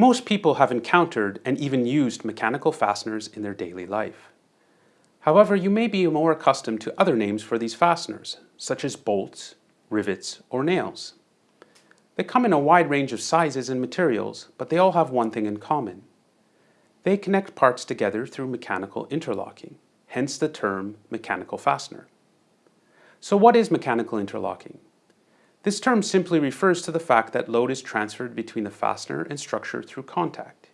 Most people have encountered and even used mechanical fasteners in their daily life. However, you may be more accustomed to other names for these fasteners, such as bolts, rivets, or nails. They come in a wide range of sizes and materials, but they all have one thing in common. They connect parts together through mechanical interlocking, hence the term mechanical fastener. So what is mechanical interlocking? This term simply refers to the fact that load is transferred between the fastener and structure through contact.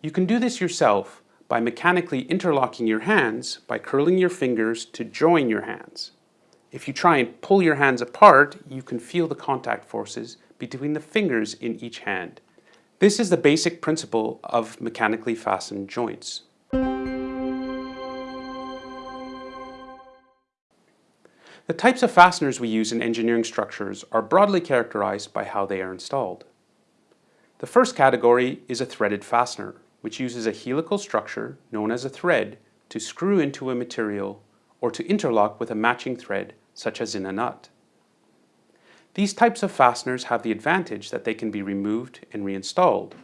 You can do this yourself by mechanically interlocking your hands by curling your fingers to join your hands. If you try and pull your hands apart, you can feel the contact forces between the fingers in each hand. This is the basic principle of mechanically fastened joints. The types of fasteners we use in engineering structures are broadly characterized by how they are installed. The first category is a threaded fastener, which uses a helical structure known as a thread to screw into a material or to interlock with a matching thread, such as in a nut. These types of fasteners have the advantage that they can be removed and reinstalled.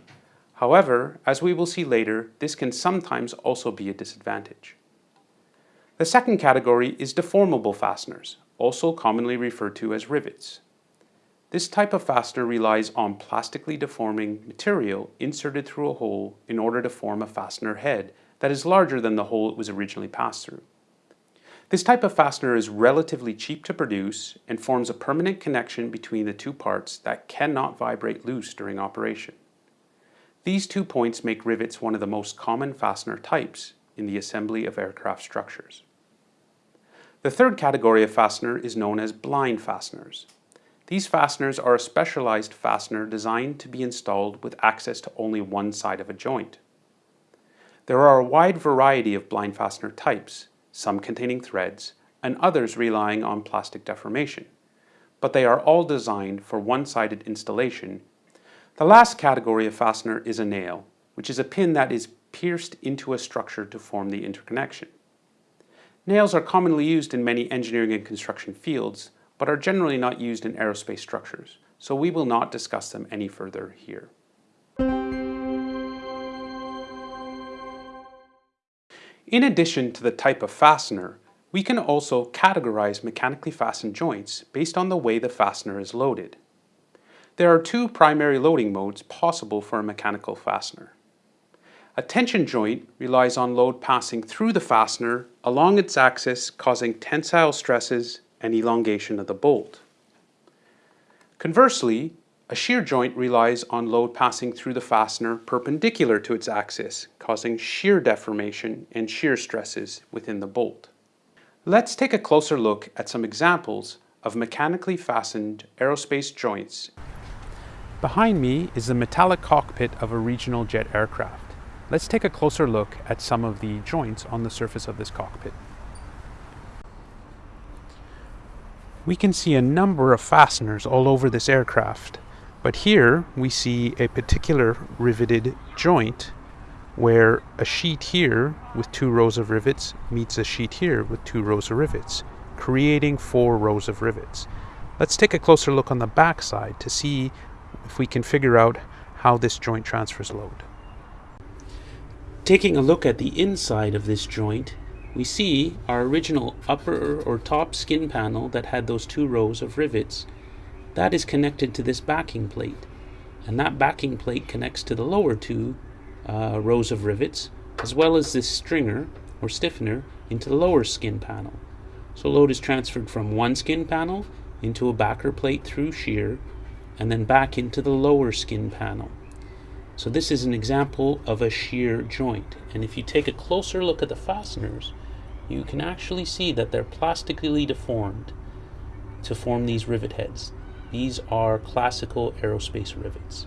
However, as we will see later, this can sometimes also be a disadvantage. The second category is deformable fasteners, also commonly referred to as rivets. This type of fastener relies on plastically deforming material inserted through a hole in order to form a fastener head that is larger than the hole it was originally passed through. This type of fastener is relatively cheap to produce and forms a permanent connection between the two parts that cannot vibrate loose during operation. These two points make rivets one of the most common fastener types in the assembly of aircraft structures. The third category of fastener is known as blind fasteners. These fasteners are a specialized fastener designed to be installed with access to only one side of a joint. There are a wide variety of blind fastener types, some containing threads, and others relying on plastic deformation, but they are all designed for one-sided installation. The last category of fastener is a nail, which is a pin that is pierced into a structure to form the interconnection. Nails are commonly used in many engineering and construction fields, but are generally not used in aerospace structures, so we will not discuss them any further here. In addition to the type of fastener, we can also categorize mechanically fastened joints based on the way the fastener is loaded. There are two primary loading modes possible for a mechanical fastener. A tension joint relies on load passing through the fastener along its axis causing tensile stresses and elongation of the bolt. Conversely, a shear joint relies on load passing through the fastener perpendicular to its axis, causing shear deformation and shear stresses within the bolt. Let's take a closer look at some examples of mechanically fastened aerospace joints. Behind me is the metallic cockpit of a regional jet aircraft. Let's take a closer look at some of the joints on the surface of this cockpit. We can see a number of fasteners all over this aircraft, but here we see a particular riveted joint where a sheet here with two rows of rivets meets a sheet here with two rows of rivets, creating four rows of rivets. Let's take a closer look on the back side to see if we can figure out how this joint transfers load. Taking a look at the inside of this joint, we see our original upper or top skin panel that had those two rows of rivets. That is connected to this backing plate. And that backing plate connects to the lower two uh, rows of rivets, as well as this stringer or stiffener into the lower skin panel. So load is transferred from one skin panel into a backer plate through shear, and then back into the lower skin panel. So this is an example of a shear joint. And if you take a closer look at the fasteners, you can actually see that they're plastically deformed to form these rivet heads. These are classical aerospace rivets.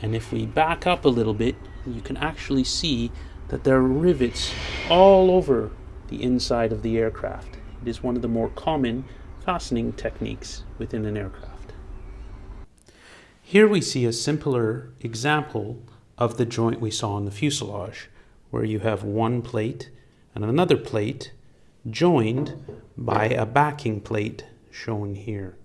And if we back up a little bit, you can actually see that there are rivets all over the inside of the aircraft. It is one of the more common fastening techniques within an aircraft. Here we see a simpler example of the joint we saw in the fuselage, where you have one plate and another plate joined by a backing plate shown here.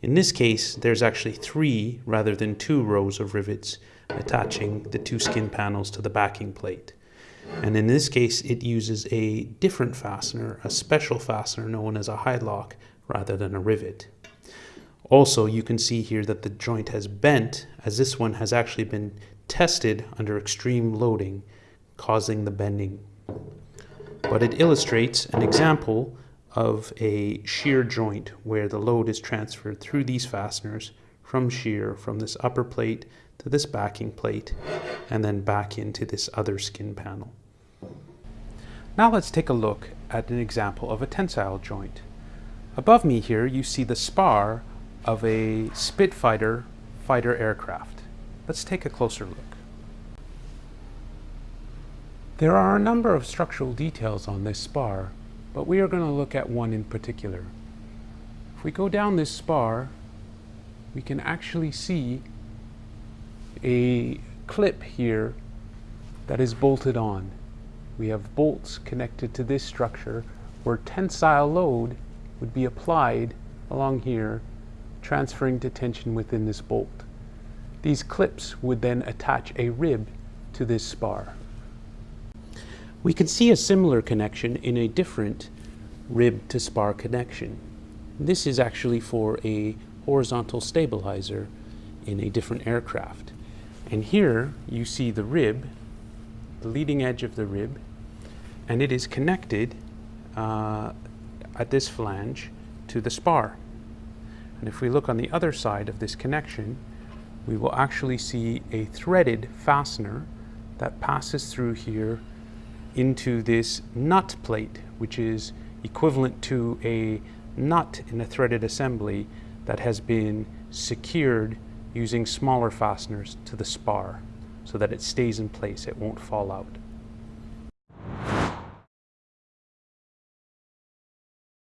In this case, there's actually three rather than two rows of rivets attaching the two skin panels to the backing plate. And in this case, it uses a different fastener, a special fastener known as a Hi-Lok rather than a rivet. Also, you can see here that the joint has bent as this one has actually been tested under extreme loading, causing the bending. But it illustrates an example of a shear joint where the load is transferred through these fasteners from shear from this upper plate to this backing plate and then back into this other skin panel. Now let's take a look at an example of a tensile joint. Above me here you see the spar of a Spitfire fighter aircraft. Let's take a closer look. There are a number of structural details on this spar, but we are going to look at one in particular. If we go down this spar, we can actually see a clip here that is bolted on. We have bolts connected to this structure where tensile load would be applied along here transferring to tension within this bolt. These clips would then attach a rib to this spar. We can see a similar connection in a different rib to spar connection. This is actually for a horizontal stabilizer in a different aircraft. And here you see the rib, the leading edge of the rib, and it is connected uh, at this flange to the spar. And if we look on the other side of this connection, we will actually see a threaded fastener that passes through here into this nut plate, which is equivalent to a nut in a threaded assembly that has been secured using smaller fasteners to the spar so that it stays in place, it won't fall out.